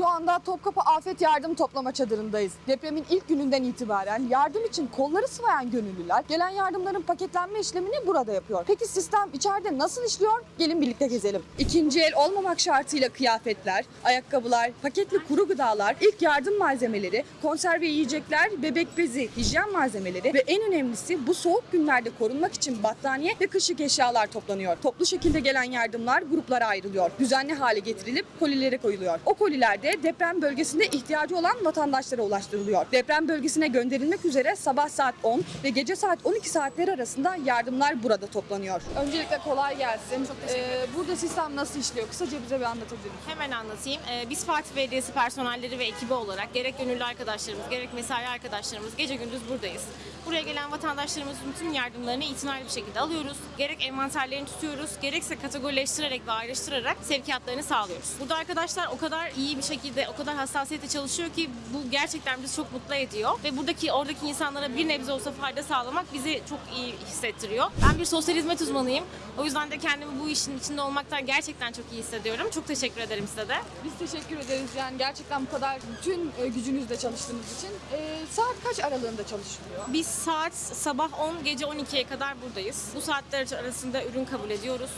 Şu anda Topkapı Afet Yardım Toplama Çadırı'ndayız. Depremin ilk gününden itibaren yardım için kolları sıvayan gönüllüler gelen yardımların paketlenme işlemini burada yapıyor. Peki sistem içeride nasıl işliyor? Gelin birlikte gezelim. İkinci el olmamak şartıyla kıyafetler, ayakkabılar, paketli kuru gıdalar, ilk yardım malzemeleri, konserve yiyecekler, bebek bezi, hijyen malzemeleri ve en önemlisi bu soğuk günlerde korunmak için battaniye ve kışlık eşyalar toplanıyor. Toplu şekilde gelen yardımlar gruplara ayrılıyor. Düzenli hale getirilip kolilere koyuluyor. O koliler de deprem bölgesinde ihtiyacı olan vatandaşlara ulaştırılıyor. Deprem bölgesine gönderilmek üzere sabah saat 10 ve gece saat 12 saatleri arasında yardımlar burada toplanıyor. Öncelikle kolay gelsin. Ee, burada sistem nasıl işliyor? Kısaca bize bir anlatabilir misiniz? Hemen anlatayım. Ee, Biz Fatih Belediyesi personelleri ve ekibi olarak gerek gönüllü arkadaşlarımız, gerek mesai arkadaşlarımız gece gündüz buradayız. Buraya gelen vatandaşlarımızın tüm yardımlarını itinaylı bir şekilde alıyoruz. Gerek envanterlerini tutuyoruz, gerekse kategorileştirerek ve ayrıştırarak sevkiyatlarını sağlıyoruz. Burada arkadaşlar o kadar iyi bir şekilde, o kadar hassasiyetle çalışıyor ki bu gerçekten bizi çok mutlu ediyor. Ve buradaki, oradaki insanlara bir nebze olsa fayda sağlamak bizi çok iyi hissettiriyor. Ben bir sosyal hizmet uzmanıyım. O yüzden de kendimi bu işin içinde olmaktan gerçekten çok iyi hissediyorum. Çok teşekkür ederim size de. Biz teşekkür ederiz yani gerçekten bu kadar bütün e, gücünüzle çalıştığınız için. Ee, saat kaç aralığında çalışılıyor? Biz saat sabah 10, gece 12'ye kadar buradayız. Bu saatler arasında ürün kabul ediyoruz.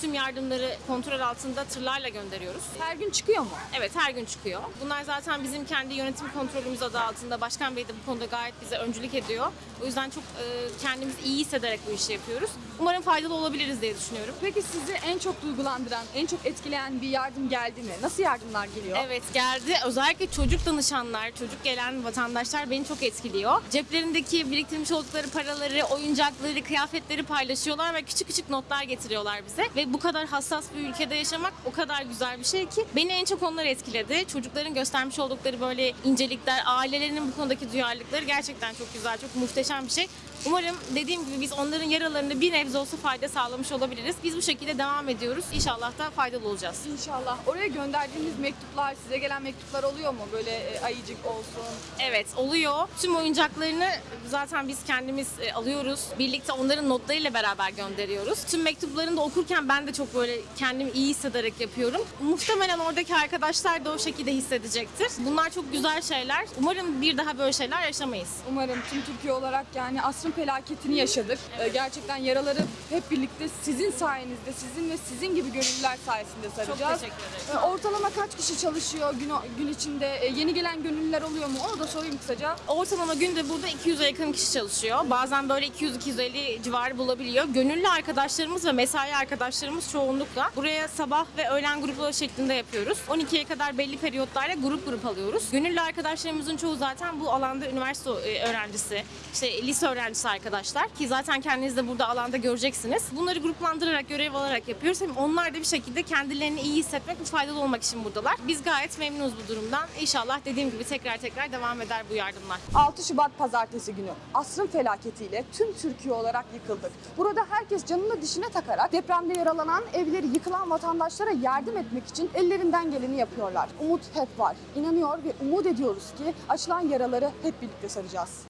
Tüm yardımları kontrol altında tırlarla gönderiyoruz. Her gün çıkıyor mu? Evet her gün çıkıyor. Bunlar zaten bizim kendi yönetim kontrolümüz adı altında. Başkan Bey de bu konuda gayet bize öncülük ediyor. O yüzden çok e, kendimizi iyi hissederek bu işi yapıyoruz. Umarım faydalı olabiliriz diye düşünüyorum. Peki sizi en çok duygulandıran, en çok etkileyen bir yardım geldi mi? Nasıl yardımlar geliyor? Evet geldi. Özellikle çocuk danışanlar, çocuk gelen vatandaşlar beni çok etkiliyor. Ceplerindeki biriktirmiş oldukları paraları, oyuncakları, kıyafetleri paylaşıyorlar ve küçük küçük notlar getiriyorlar bize. Ve bu kadar hassas bir ülkede yaşamak o kadar güzel bir şey ki beni en çok onlar etkiledi. Çocukların göstermiş oldukları böyle incelikler, ailelerinin bu konudaki duyarlılıkları gerçekten çok güzel, çok muhteşem bir şey. Umarım dediğim gibi biz onların yaralarında bir nebze olsa fayda sağlamış olabiliriz. Biz bu şekilde devam ediyoruz. İnşallah da faydalı olacağız. İnşallah. Oraya gönderdiğiniz mektuplar, size gelen mektuplar oluyor mu? Böyle e, ayıcık olsun. Evet oluyor. Tüm oyuncaklarını zaten biz kendimiz e, alıyoruz. Birlikte onların notlarıyla beraber gönderiyoruz. Tüm mektuplarını da okurken ben de çok böyle kendimi iyi hissederek yapıyorum. Muhtemelen oradaki arkadaşlar da o şekilde hissedecektir. Bunlar çok güzel şeyler. Umarım bir daha böyle şeyler yaşamayız. Umarım tüm Türkiye olarak yani asrın felaketini yaşadık. Ee, gerçekten yaraları hep birlikte sizin sayenizde, sizin ve sizin gibi gönüllüler sayesinde saracağız. teşekkür ederim. Ee, ortalama kaç kişi çalışıyor gün, gün içinde? Ee, yeni gelen gönüllüler oluyor mu? Onu da sorayım kısaca. Ortalama günde burada 200'e yakın kişi çalışıyor. Bazen böyle 200-250 civarı bulabiliyor. Gönüllü arkadaşlarımız ve mesai arkadaşlarımız çoğunlukla buraya sabah ve öğlen grupları şeklinde yapıyoruz. 12'ye kadar belli periyotlarla grup grup alıyoruz. Gönüllü arkadaşlarımızın çoğu zaten bu alanda üniversite e, öğrencisi, işte lise öğrencisi arkadaşlar ki zaten kendiniz de burada alanda göreceksiniz. Bunları gruplandırarak, görev alarak yapıyoruz. Hem onlar da bir şekilde kendilerini iyi hissetmek ve faydalı olmak için buradalar. Biz gayet memnunuz bu durumdan. İnşallah dediğim gibi tekrar tekrar devam eder bu yardımlar. 6 Şubat pazartesi günü asrın felaketiyle tüm Türkiye olarak yıkıldık. Burada herkes canını dişine takarak depremde yaralanan, evleri yıkılan vatandaşlara yardım etmek için ellerinden geleni yapıyorlar. Umut hep var. İnanıyor ve umut ediyoruz ki açılan yaraları hep birlikte saracağız.